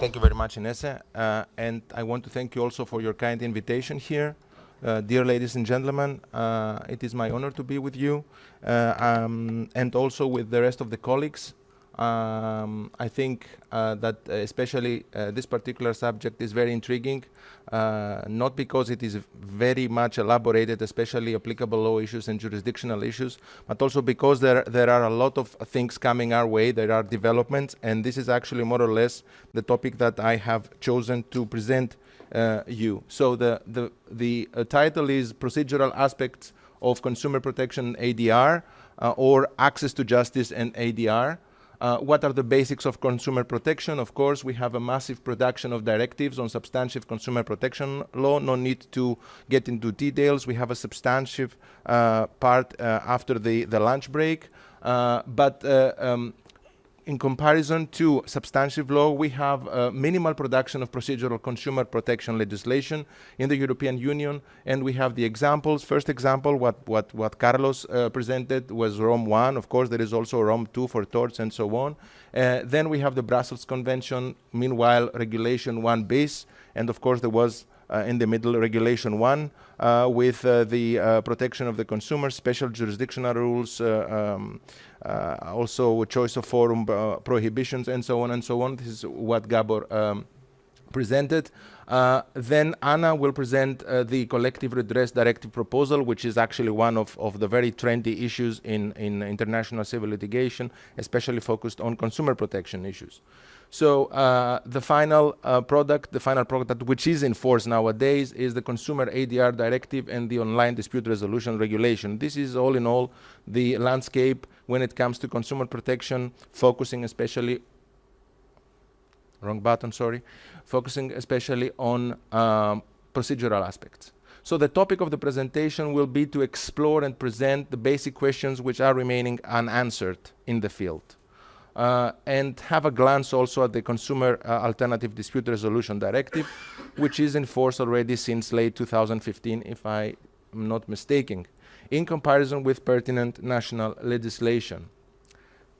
Thank you very much, Inese. Uh, and I want to thank you also for your kind invitation here. Uh, dear ladies and gentlemen, uh, it is my honor to be with you uh, um, and also with the rest of the colleagues. Um, I think uh, that especially uh, this particular subject is very intriguing, not because it is very much elaborated, especially applicable law issues and jurisdictional issues, but also because there, there are a lot of things coming our way, there are developments, and this is actually more or less the topic that I have chosen to present uh, you. So the, the, the uh, title is Procedural Aspects of Consumer Protection ADR uh, or Access to Justice and ADR. Uh, what are the basics of consumer protection? Of course, we have a massive production of directives on substantive consumer protection law. No need to get into details. We have a substantive uh, part uh, after the, the lunch break. but um, in comparison to substantive law, we have minimal production of procedural consumer protection legislation in the European Union, and we have the examples. First example, what, what, what Carlos uh, presented was Rome 1. Of course, there is also Rome 2 for torts and so on. Uh, then we have the Brussels Convention, meanwhile, Regulation 1 bis, and of course, there was uh, in the middle regulation one uh, with uh, the protection of the consumer, special jurisdictional rules, um, also choice of forum prohibitions and so on and so on. This is what Gabor um, presented. Uh, then Anna will present uh, the collective redress directive proposal, which is actually one of, of the very trendy issues in, in international civil litigation, especially focused on consumer protection issues. So uh, the final uh, product, the final product which is in force nowadays is the Consumer ADR Directive and the Online Dispute Resolution Regulation. This is all in all the landscape when it comes to consumer protection, focusing especially, wrong button, sorry, focusing especially on um, procedural aspects. So the topic of the presentation will be to explore and present the basic questions which are remaining unanswered in the field uh, and have a glance also at the Consumer uh, Alternative Dispute Resolution Directive, which is in force already since late 2015, if I am not mistaken, in comparison with pertinent national legislation.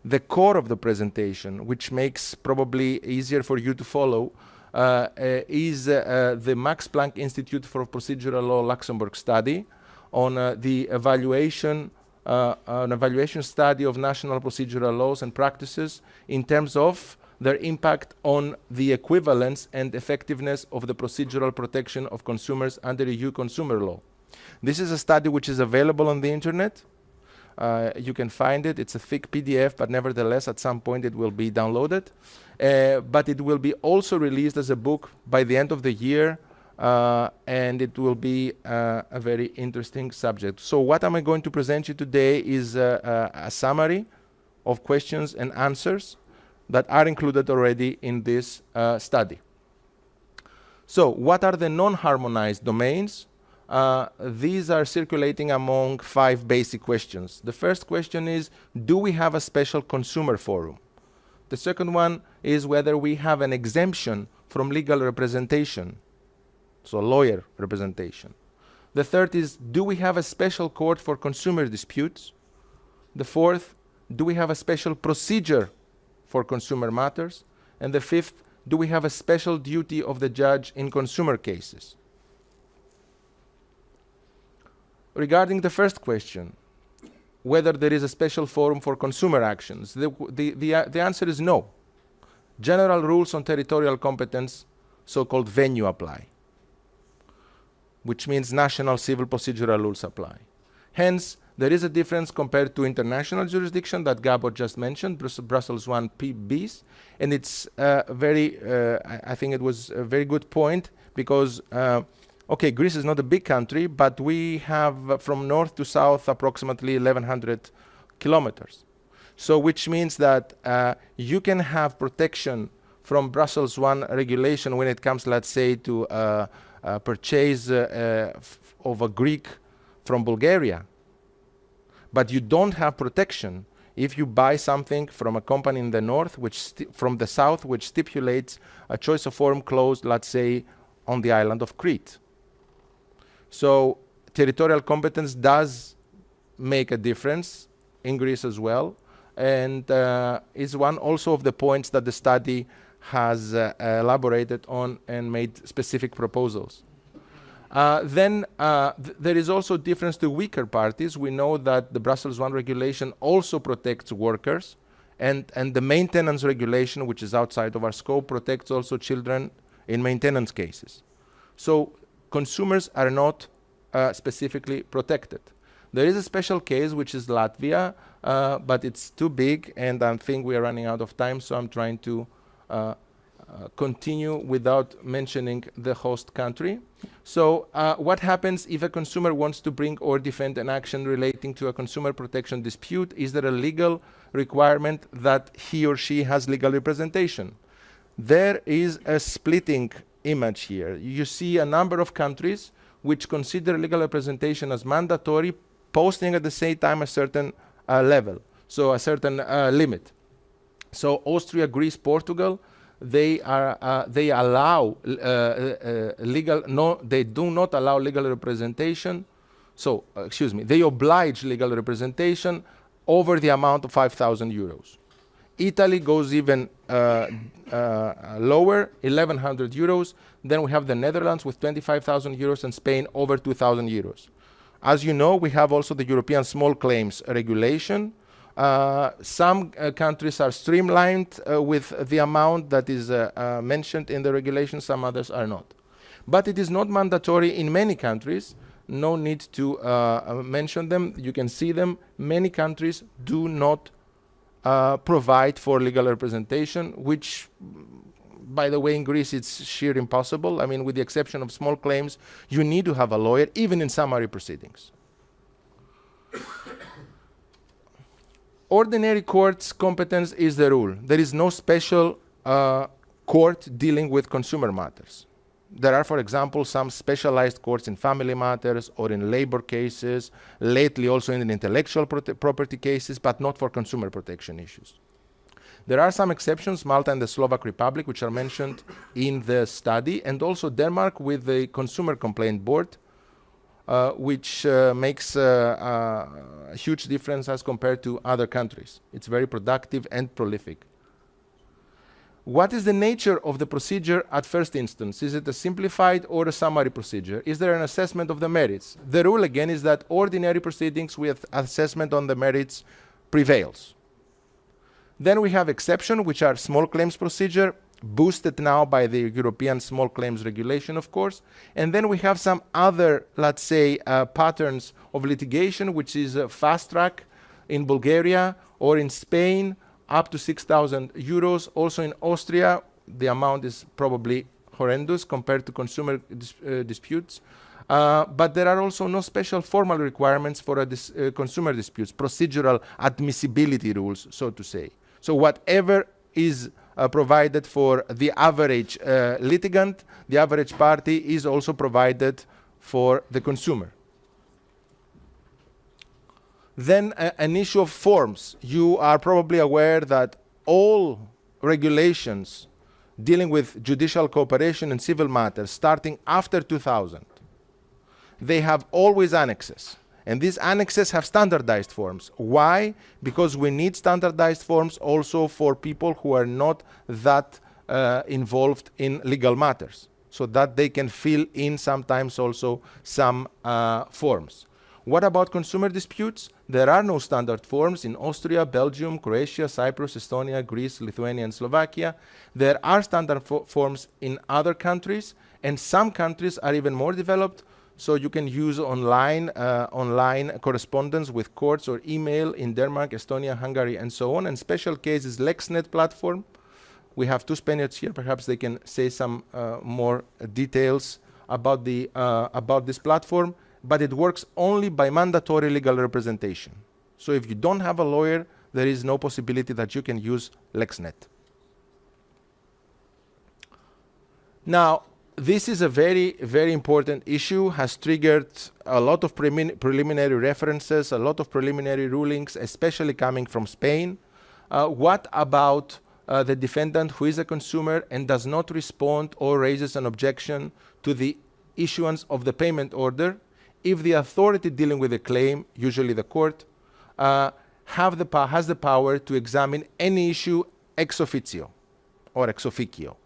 The core of the presentation, which makes probably easier for you to follow, uh, uh is uh, the Max Planck Institute for Procedural Law Luxembourg study on uh, the evaluation uh, an evaluation study of national procedural laws and practices in terms of their impact on the equivalence and effectiveness of the procedural protection of consumers under EU consumer law. This is a study which is available on the internet. Uh, you can find it. It's a thick PDF, but nevertheless, at some point it will be downloaded. Uh, but it will be also released as a book by the end of the year uh, and it will be uh, a very interesting subject. So what am I going to present you today is uh, a summary of questions and answers that are included already in this uh, study. So what are the non-harmonized domains? Uh, these are circulating among five basic questions. The first question is, do we have a special consumer forum? The second one is whether we have an exemption from legal representation so lawyer representation. The third is, do we have a special court for consumer disputes? The fourth, do we have a special procedure for consumer matters? And the fifth, do we have a special duty of the judge in consumer cases? Regarding the first question, whether there is a special forum for consumer actions, the, the, the, uh, the answer is no. General rules on territorial competence, so-called venue apply which means national civil procedural rules apply. Hence, there is a difference compared to international jurisdiction that Gabor just mentioned, Brussels 1 P bis, and it's uh, very, uh, I, I, think it was a very good point because, uh, okay, Greece is not a big country, but we have uh, from north to south approximately 1100 kilometers. So which means that uh, you can have protection from Brussels 1 regulation when it comes, let's say, to uh, uh, purchase uh, uh, of a Greek from Bulgaria. But you don't have protection if you buy something from a company in the north, which from the south, which stipulates a choice of forum clause, let's say, on the island of Crete. So territorial competence does make a difference in Greece as well, and uh, is one also of the points that the study has uh, elaborated on and made specific proposals. Uh, then uh, th there is also difference to weaker parties. We know that the Brussels 1 regulation also protects workers and, and the maintenance regulation, which is outside of our scope, protects also children in maintenance cases. So consumers are not uh, specifically protected. There is a special case, which is Latvia, uh, but it's too big, and I think we are running out of time, so I'm trying to uh, uh, continue without mentioning the host country. So uh, what happens if a consumer wants to bring or defend an action relating to a consumer protection dispute? Is there a legal requirement that he or she has legal representation? There is a splitting image here. You see a number of countries which consider legal representation as mandatory, posting at the same time a certain uh, level, so a certain uh, limit. So Austria, Greece, Portugal, they are uh, they allow uh, uh, legal no they do not allow legal representation so uh, excuse me they oblige legal representation over the amount of 5000 euros italy goes even uh, uh, lower 1100 euros. Then we have the netherlands with 25000 euros and spain over 2000 euros. As you know we have also the european small claims regulation. Uh, some uh, countries are streamlined uh, with the amount that is uh, mentioned in the regulation, some others are not. But it is not mandatory in many countries, no need to mention them, you can see them. Many countries do not provide for legal representation, which by the way, in Greece, it's sheer impossible. I mean, with the exception of small claims, you need to have a lawyer, even in summary proceedings. ordinary court's competence is the rule. There is no special uh, court dealing with consumer matters. There are, for example, some specialized courts in family matters or in labor cases, lately also in intellectual property cases, but not for consumer protection issues. There are some exceptions, Malta and the Slovak Republic, which are mentioned in the study, and also Denmark with the Consumer Complaint Board, uh, which uh, makes uh, a huge difference as compared to other countries. It's very productive and prolific. What is the nature of the procedure at first instance? Is it a simplified or a summary procedure? Is there an assessment of the merits? The rule again is that ordinary proceedings with assessment on the merits prevails. Then we have exception, which are small claims procedure, boosted now by the European small claims regulation, of course. And then we have some other, let's say, uh, patterns of litigation, which is a fast track in Bulgaria or in Spain, up to 6,000 euros. Also in Austria, the amount is probably horrendous compared to consumer dis uh, disputes. Uh, but there are also no special formal requirements for dis uh, consumer disputes, procedural admissibility rules, so to say. So whatever is uh, provided for the average uh, litigant, the average party is also provided for the consumer. Then uh, an issue of forms. You are probably aware that all regulations dealing with judicial cooperation in civil matters starting after 2000, they have always annexes. And these annexes have standardized forms. Why? Because we need standardized forms also for people who are not that uh, involved in legal matters, so that they can fill in sometimes also some uh, forms. What about consumer disputes? There are no standard forms in Austria, Belgium, Croatia, Cyprus, Estonia, Greece, Lithuania, and Slovakia. There are standard forms in other countries, and some countries are even more developed so you can use online, uh, online correspondence with courts or email in Denmark, Estonia, Hungary, and so on. And special cases LexNet platform. We have two Spaniards here. Perhaps they can say some uh, more details about, the, uh, about this platform. But it works only by mandatory legal representation. So if you don't have a lawyer, there is no possibility that you can use LexNet. Now, this is a very, very important issue, has triggered a lot of preliminary references, a lot of preliminary rulings, especially coming from Spain. Uh, what about uh, the defendant who is a consumer and does not respond or raises an objection to the issuance of the payment order if the authority dealing with the claim, usually the court, uh, have the has the power to examine any issue ex officio or ex officio.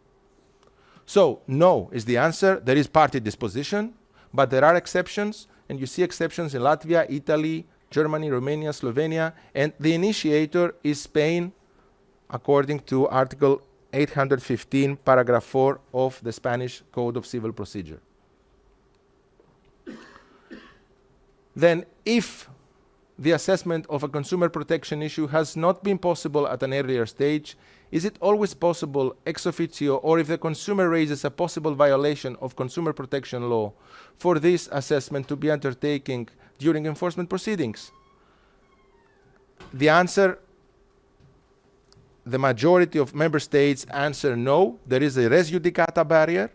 So no is the answer. There is party disposition, but there are exceptions, and you see exceptions in Latvia, Italy, Germany, Romania, Slovenia, and the initiator is Spain, according to Article 815, paragraph 4 of the Spanish Code of Civil Procedure. Then if the assessment of a consumer protection issue has not been possible at an earlier stage, is it always possible ex officio or if the consumer raises a possible violation of consumer protection law for this assessment to be undertaken during enforcement proceedings? The answer, the majority of member states answer no. There is a res judicata barrier,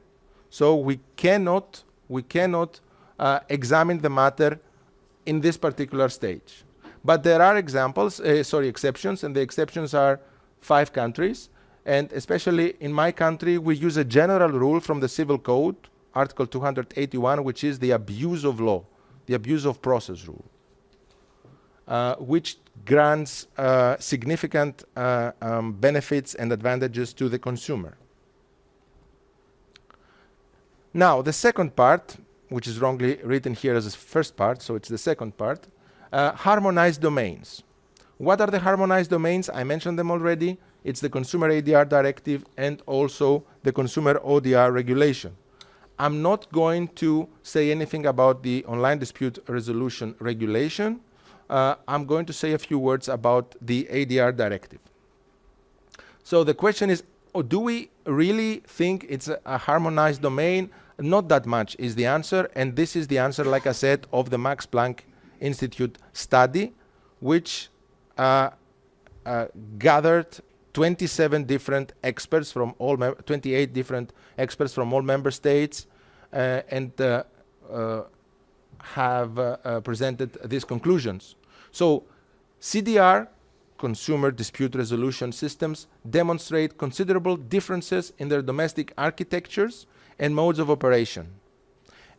so we cannot, we cannot uh, examine the matter in this particular stage. But there are examples, uh, sorry, exceptions, and the exceptions are five countries. And especially in my country, we use a general rule from the Civil Code, Article 281, which is the abuse of law, the abuse of process rule, uh, which grants uh, significant uh, um, benefits and advantages to the consumer. Now, the second part, which is wrongly written here as the first part, so it's the second part, uh, harmonized domains. What are the harmonized domains? I mentioned them already. It's the Consumer ADR Directive and also the Consumer ODR Regulation. I'm not going to say anything about the Online Dispute Resolution Regulation. Uh, I'm going to say a few words about the ADR Directive. So the question is, oh, do we really think it's a, a harmonized domain? Not that much is the answer, and this is the answer, like I said, of the Max Planck Institute study, which uh, uh, gathered 27 different experts from all 28 different experts from all member states uh, and uh, uh, have uh, presented these conclusions. So CDR, consumer dispute resolution systems, demonstrate considerable differences in their domestic architectures and modes of operation.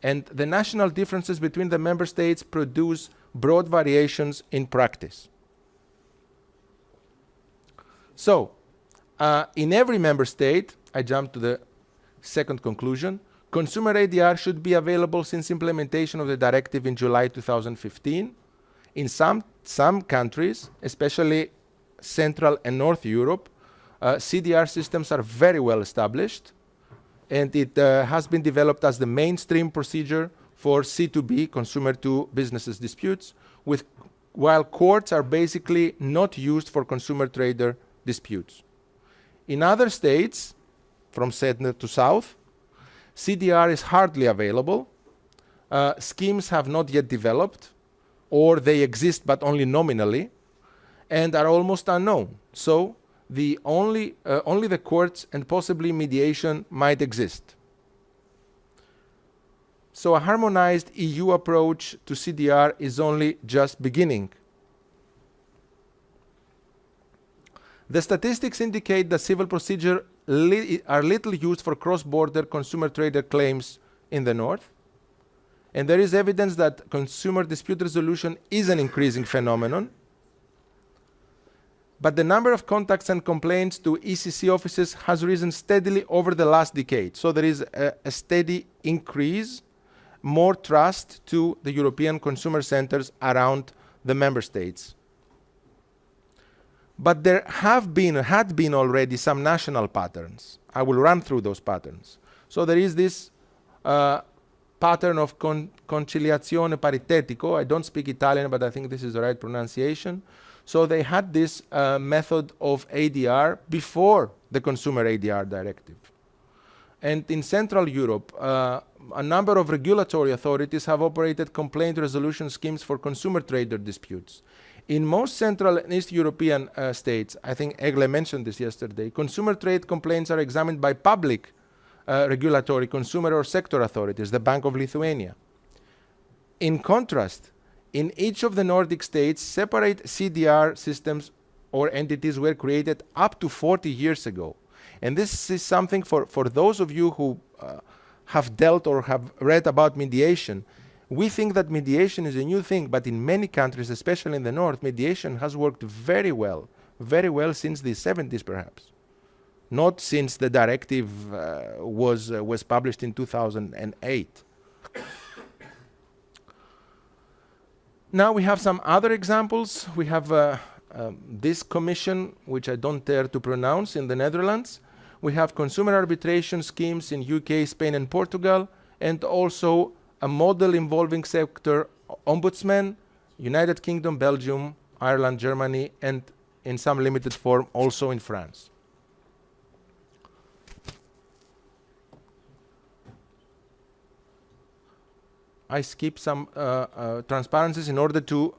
And the national differences between the member states produce broad variations in practice. So, uh, in every member state, I jump to the second conclusion, consumer ADR should be available since implementation of the directive in July 2015. In some, some countries, especially Central and North Europe, uh, CDR systems are very well established and it uh, has been developed as the mainstream procedure for C2B, consumer to businesses disputes, with, while courts are basically not used for consumer trader disputes. In other states, from center to south, CDR is hardly available. Uh, schemes have not yet developed, or they exist but only nominally, and are almost unknown. So the only, uh, only the courts and possibly mediation might exist. So a harmonized EU approach to CDR is only just beginning. The statistics indicate that civil procedure li are little used for cross-border consumer trader claims in the north. And there is evidence that consumer dispute resolution is an increasing phenomenon but the number of contacts and complaints to ECC offices has risen steadily over the last decade. So there is a, a steady increase, more trust to the European consumer centers around the member states. But there have been, had been already some national patterns. I will run through those patterns. So there is this uh, pattern of con conciliazione paritetico. I don't speak Italian, but I think this is the right pronunciation. So they had this uh, method of ADR before the consumer ADR directive. And in Central Europe, uh, a number of regulatory authorities have operated complaint resolution schemes for consumer trader disputes. In most Central and East European uh, states, I think Egle mentioned this yesterday, consumer trade complaints are examined by public uh, regulatory consumer or sector authorities, the Bank of Lithuania. In contrast, in each of the Nordic states, separate CDR systems or entities were created up to 40 years ago. And this is something for, for those of you who uh, have dealt or have read about mediation. We think that mediation is a new thing, but in many countries, especially in the north, mediation has worked very well, very well since the 70s perhaps. not since the directive uh, was, uh, was published in 2008. Now we have some other examples. We have uh, um, this commission, which I don't dare to pronounce, in the Netherlands. We have consumer arbitration schemes in UK, Spain, and Portugal, and also a model involving sector ombudsman, United Kingdom, Belgium, Ireland, Germany, and in some limited form also in France. I skip some uh, uh, transparencies in order to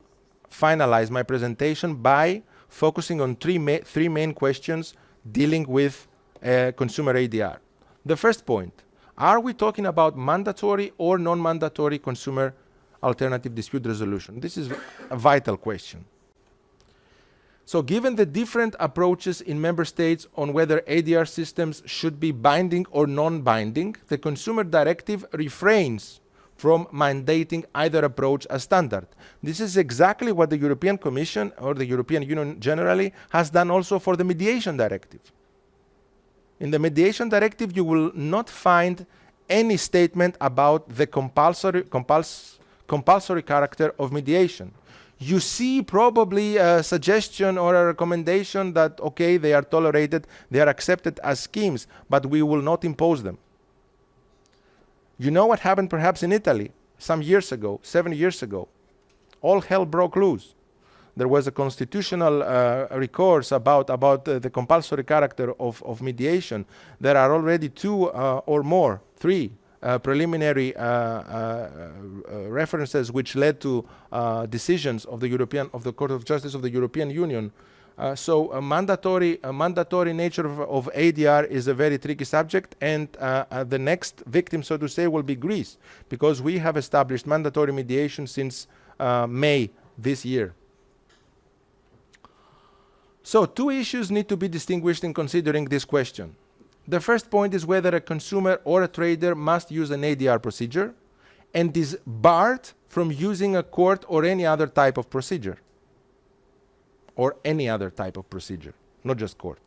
finalize my presentation by focusing on three, ma three main questions dealing with uh, consumer ADR. The first point, are we talking about mandatory or non-mandatory consumer alternative dispute resolution? This is a vital question. So given the different approaches in member states on whether ADR systems should be binding or non-binding, the consumer directive refrains from mandating either approach as standard. This is exactly what the European Commission or the European Union generally has done also for the mediation directive. In the mediation directive, you will not find any statement about the compulsory, compuls compulsory character of mediation. You see probably a suggestion or a recommendation that, okay, they are tolerated, they are accepted as schemes, but we will not impose them. You know what happened perhaps in Italy some years ago, seven years ago? All hell broke loose. There was a constitutional uh, recourse about, about uh, the compulsory character of, of mediation. There are already two uh, or more, three uh, preliminary uh, uh, references which led to decisions of the European of the Court of Justice of the European Union uh, so a mandatory, a mandatory nature of, of, ADR is a very tricky subject and uh, uh, the next victim, so to say, will be Greece because we have established mandatory mediation since uh, May this year. So two issues need to be distinguished in considering this question. The first point is whether a consumer or a trader must use an ADR procedure and is barred from using a court or any other type of procedure or any other type of procedure, not just court.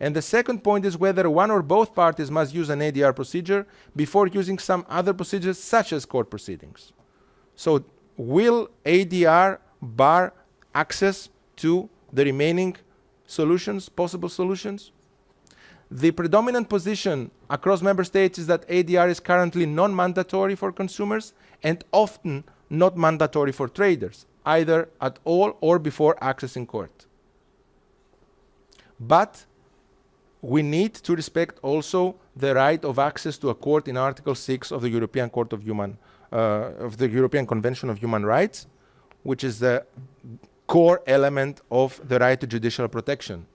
And the second point is whether one or both parties must use an ADR procedure before using some other procedures such as court proceedings. So will ADR bar access to the remaining solutions, possible solutions? The predominant position across member states is that ADR is currently non-mandatory for consumers and often not mandatory for traders either at all or before accessing court. But we need to respect also the right of access to a court in Article 6 of the European Court of Human, uh, of the European Convention of Human Rights, which is the core element of the right to judicial protection.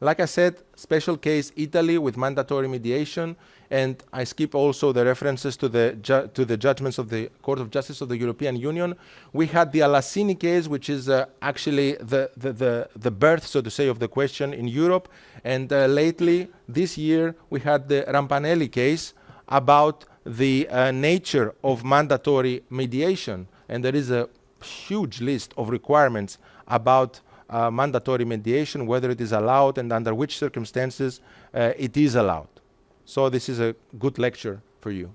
Like I said, special case Italy with mandatory mediation, and I skip also the references to the, to the judgments of the Court of Justice of the European Union. We had the Alassini case, which is uh, actually the, the, the, the, birth, so to say, of the question in Europe. And uh, lately, this year, we had the Rampanelli case about the uh, nature of mandatory mediation. And there is a huge list of requirements about uh, mandatory mediation, whether it is allowed and under which circumstances uh, it is allowed. So this is a good lecture for you.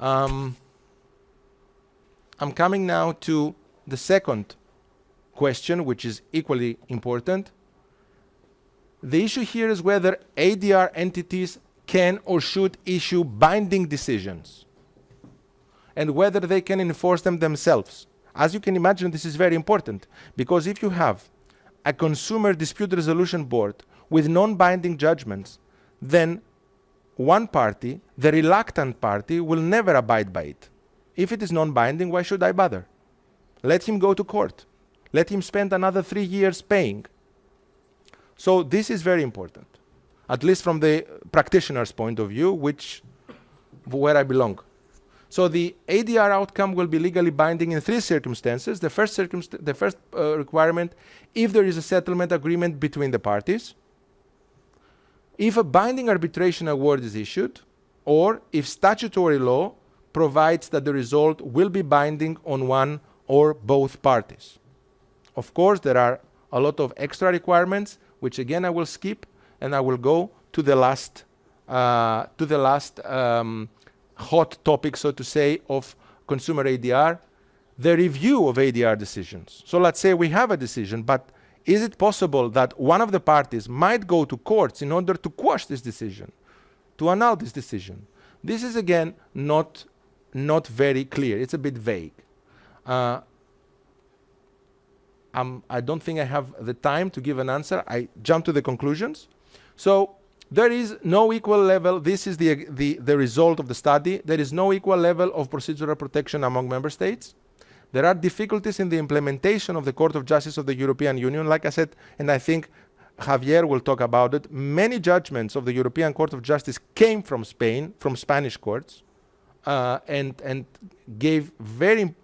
Um, I'm coming now to the second question, which is equally important. The issue here is whether ADR entities can or should issue binding decisions and whether they can enforce them themselves. As you can imagine, this is very important because if you have a consumer dispute resolution board with non-binding judgments, then one party, the reluctant party, will never abide by it. If it is non-binding, why should I bother? Let him go to court. Let him spend another three years paying. So this is very important, at least from the practitioner's point of view, which where I belong. So the ADR outcome will be legally binding in three circumstances. The first, circumst the first uh, requirement, if there is a settlement agreement between the parties, if a binding arbitration award is issued, or if statutory law provides that the result will be binding on one or both parties. Of course, there are a lot of extra requirements, which again I will skip, and I will go to the last uh, to the last um, hot topic, so to say, of consumer ADR, the review of ADR decisions. So let's say we have a decision, but is it possible that one of the parties might go to courts in order to quash this decision, to annul this decision? This is again not, not very clear. It's a bit vague. Uh, I don't think I have the time to give an answer. I jump to the conclusions. So there is no equal level, this is the, the, the result of the study, there is no equal level of procedural protection among member states. There are difficulties in the implementation of the Court of Justice of the European Union, like I said, and I think Javier will talk about it. Many judgments of the European Court of Justice came from Spain, from Spanish courts, uh, and, and gave very